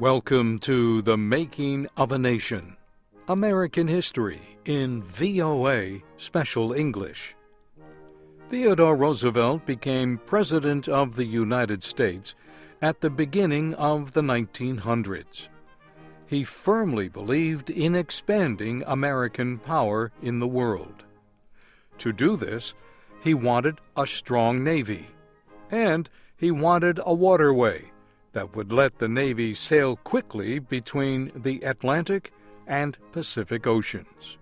Welcome to The Making of a Nation American History in VOA Special English. Theodore Roosevelt became President of the United States at the beginning of the 1900s. He firmly believed in expanding American power in the world. To do this, he wanted a strong navy, and he wanted a waterway that would let the Navy sail quickly between the Atlantic and Pacific Oceans.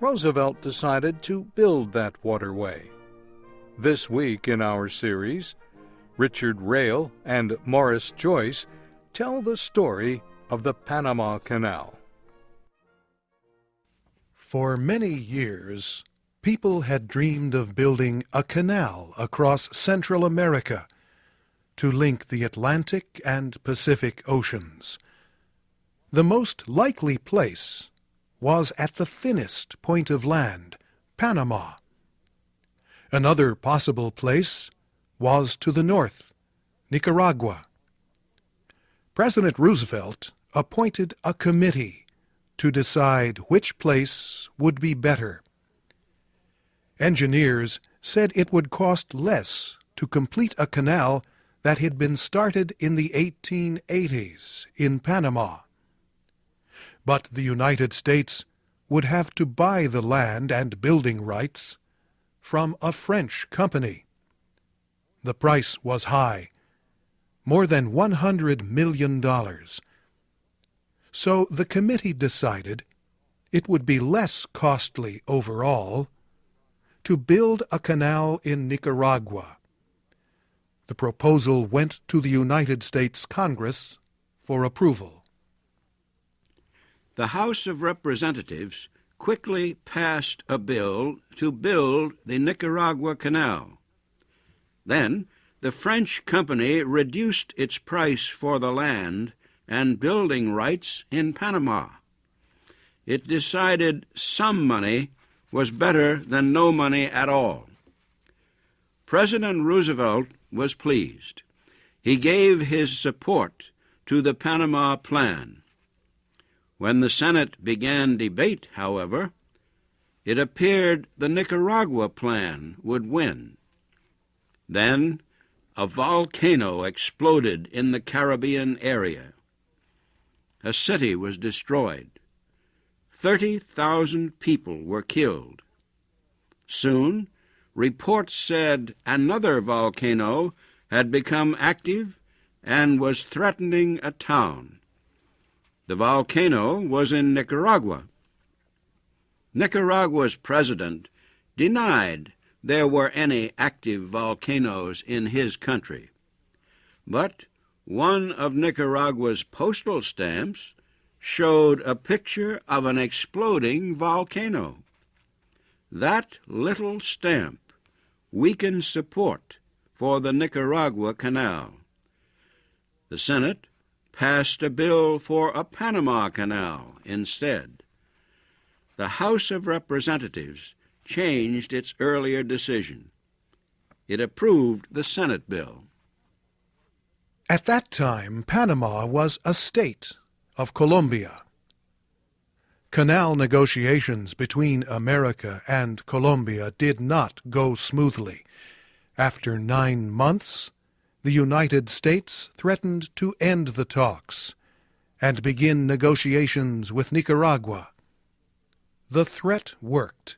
Roosevelt decided to build that waterway. This week in our series, Richard Rael and Maurice Joyce tell the story of the Panama Canal. For many years, people had dreamed of building a canal across Central America to link the Atlantic and Pacific Oceans. The most likely place was at the thinnest point of land, Panama. Another possible place was to the north, Nicaragua. President Roosevelt appointed a committee to decide which place would be better. Engineers said it would cost less to complete a canal that had been started in the 1880s in Panama. But the United States would have to buy the land and building rights from a French company. The price was high, more than $100 million. So the committee decided it would be less costly overall to build a canal in Nicaragua the proposal went to the United States Congress for approval. The House of Representatives quickly passed a bill to build the Nicaragua Canal. Then the French company reduced its price for the land and building rights in Panama. It decided some money was better than no money at all. President Roosevelt was pleased. He gave his support to the Panama Plan. When the Senate began debate, however, it appeared the Nicaragua Plan would win. Then a volcano exploded in the Caribbean area. A city was destroyed. Thirty thousand people were killed. Soon reports said another volcano had become active and was threatening a town. The volcano was in Nicaragua. Nicaragua's president denied there were any active volcanoes in his country. But one of Nicaragua's postal stamps showed a picture of an exploding volcano. That little stamp weakened support for the Nicaragua Canal. The Senate passed a bill for a Panama Canal instead. The House of Representatives changed its earlier decision. It approved the Senate bill. At that time, Panama was a state of Colombia. Canal negotiations between America and Colombia did not go smoothly. After nine months, the United States threatened to end the talks and begin negotiations with Nicaragua. The threat worked.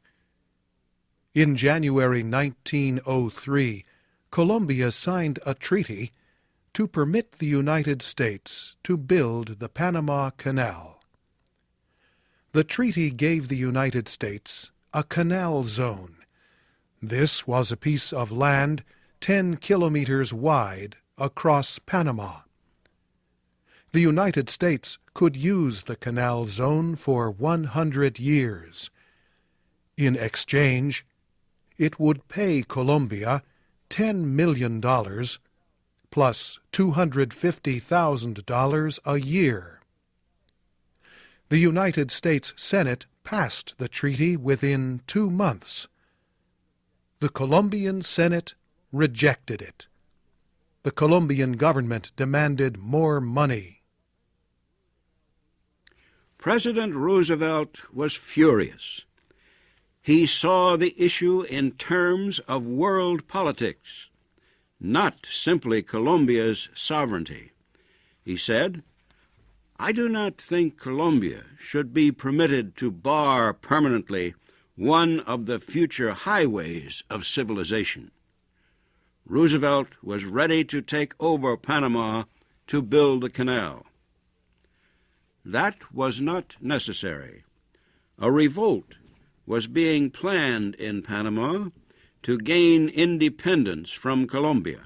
In January 1903, Colombia signed a treaty to permit the United States to build the Panama Canal. The treaty gave the United States a canal zone. This was a piece of land 10 kilometers wide across Panama. The United States could use the canal zone for 100 years. In exchange, it would pay Colombia $10 million plus $250,000 a year the United States Senate passed the treaty within two months. The Colombian Senate rejected it. The Colombian government demanded more money President Roosevelt was furious. He saw the issue in terms of world politics, not simply Colombia's sovereignty. He said, I do not think Colombia should be permitted to bar permanently one of the future highways of civilization. Roosevelt was ready to take over Panama to build the canal. That was not necessary. A revolt was being planned in Panama to gain independence from Colombia.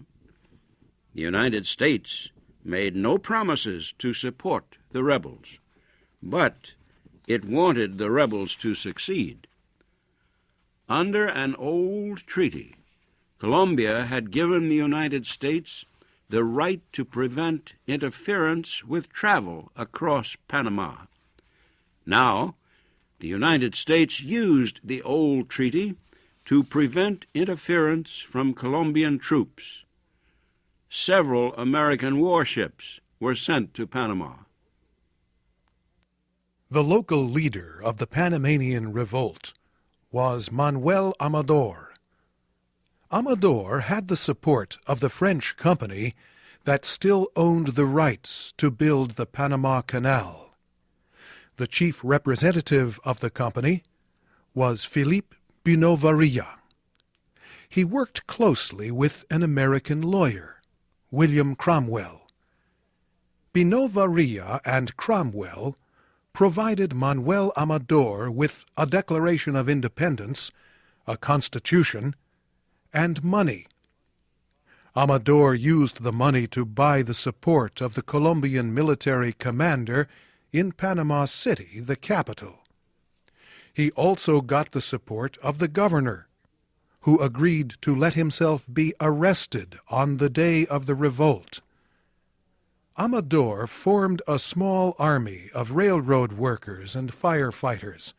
The United States made no promises to support the rebels, but it wanted the rebels to succeed. Under an old treaty, Colombia had given the United States the right to prevent interference with travel across Panama. Now, the United States used the old treaty to prevent interference from Colombian troops. Several American warships were sent to Panama. The local leader of the Panamanian revolt was Manuel Amador. Amador had the support of the French company that still owned the rights to build the Panama Canal. The chief representative of the company was Philippe Bunau-Varilla. He worked closely with an American lawyer, William Cromwell. Bunau-Varilla and Cromwell provided Manuel Amador with a Declaration of Independence, a constitution, and money. Amador used the money to buy the support of the Colombian military commander in Panama City, the capital. He also got the support of the governor, who agreed to let himself be arrested on the day of the revolt. Amador formed a small army of railroad workers and firefighters.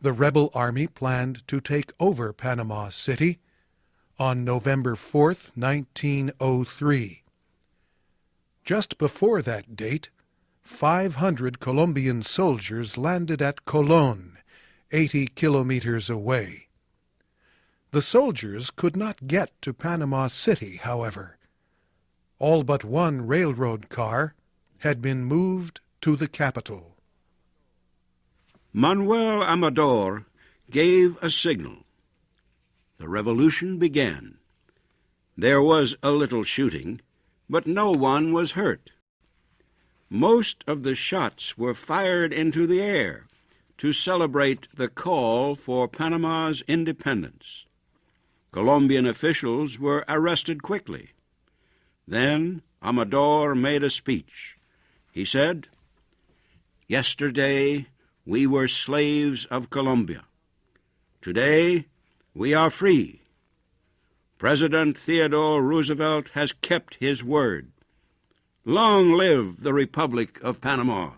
The rebel army planned to take over Panama City on November 4, 1903. Just before that date, 500 Colombian soldiers landed at Colon, 80 kilometers away. The soldiers could not get to Panama City, however. All but one railroad car had been moved to the capital. Manuel Amador gave a signal the revolution began. There was a little shooting, but no one was hurt. Most of the shots were fired into the air to celebrate the call for Panama's independence. Colombian officials were arrested quickly. Then Amador made a speech. He said, Yesterday we were slaves of Colombia. Today we are free. President Theodore Roosevelt has kept his word. Long live the Republic of Panama.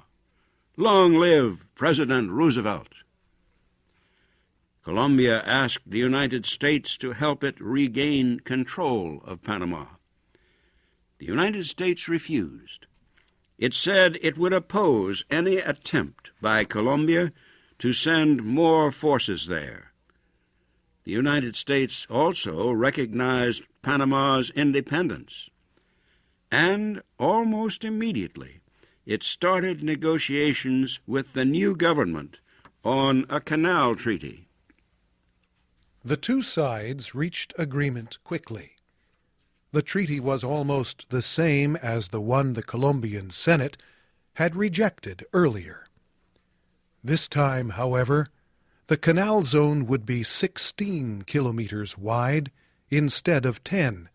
Long live President Roosevelt. Colombia asked the United States to help it regain control of Panama. The United States refused. It said it would oppose any attempt by Colombia to send more forces there. The United States also recognized Panama's independence. And almost immediately, it started negotiations with the new government on a canal treaty. The two sides reached agreement quickly. The treaty was almost the same as the one the Colombian Senate had rejected earlier. This time, however, the canal zone would be 16 kilometers wide instead of 10.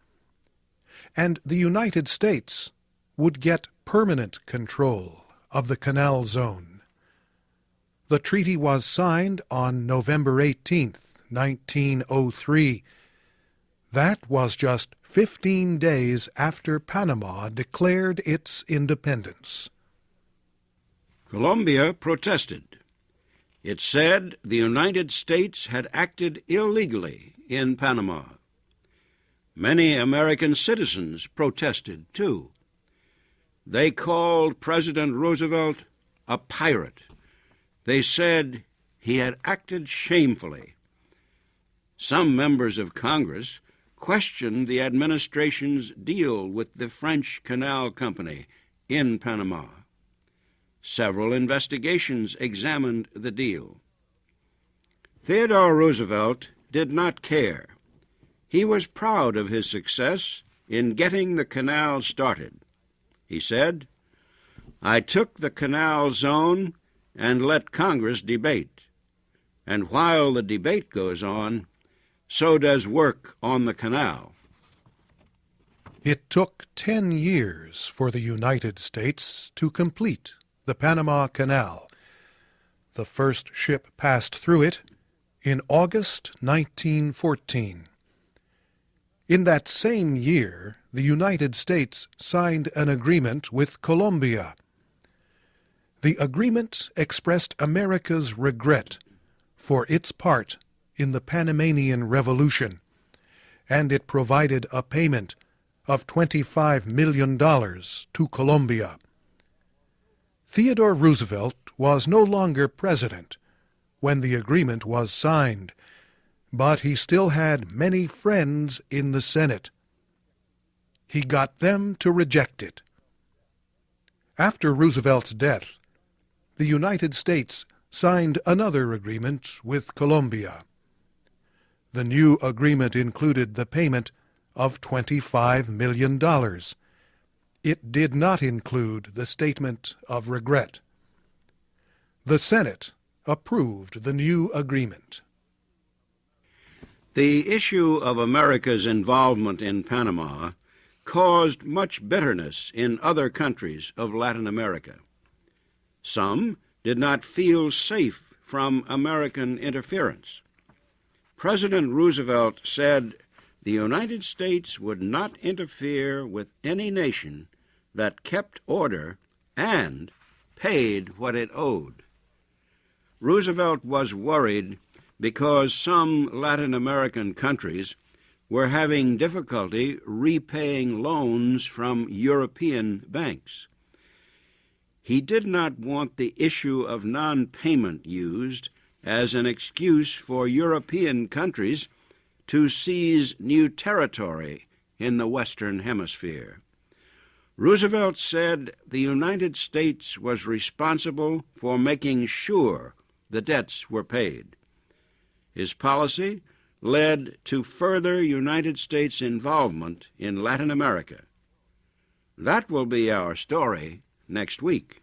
And the United States would get permanent control of the canal zone. The treaty was signed on November 18, 1903. That was just 15 days after Panama declared its independence. Colombia protested. It said the United States had acted illegally in Panama. Many American citizens protested, too. They called President Roosevelt a pirate. They said he had acted shamefully. Some members of Congress questioned the administration's deal with the French Canal Company in Panama. Several investigations examined the deal. Theodore Roosevelt did not care. He was proud of his success in getting the canal started. He said, I took the canal zone and let Congress debate. And while the debate goes on, so does work on the canal. It took ten years for the United States to complete the Panama Canal. The first ship passed through it in August 1914. In that same year, the United States signed an agreement with Colombia. The agreement expressed America's regret for its part in the Panamanian Revolution, and it provided a payment of $25 million to Colombia. Theodore Roosevelt was no longer president when the agreement was signed, but he still had many friends in the Senate. He got them to reject it. After Roosevelt's death, the United States signed another agreement with Colombia. The new agreement included the payment of $25 million. It did not include the statement of regret. The Senate approved the new agreement. The issue of America's involvement in Panama caused much bitterness in other countries of Latin America. Some did not feel safe from American interference. President Roosevelt said the United States would not interfere with any nation that kept order and paid what it owed. Roosevelt was worried because some Latin American countries were having difficulty repaying loans from European banks. He did not want the issue of non payment used as an excuse for European countries to seize new territory in the Western Hemisphere. Roosevelt said the United States was responsible for making sure the debts were paid. His policy led to further United States involvement in Latin America. That will be our story next week.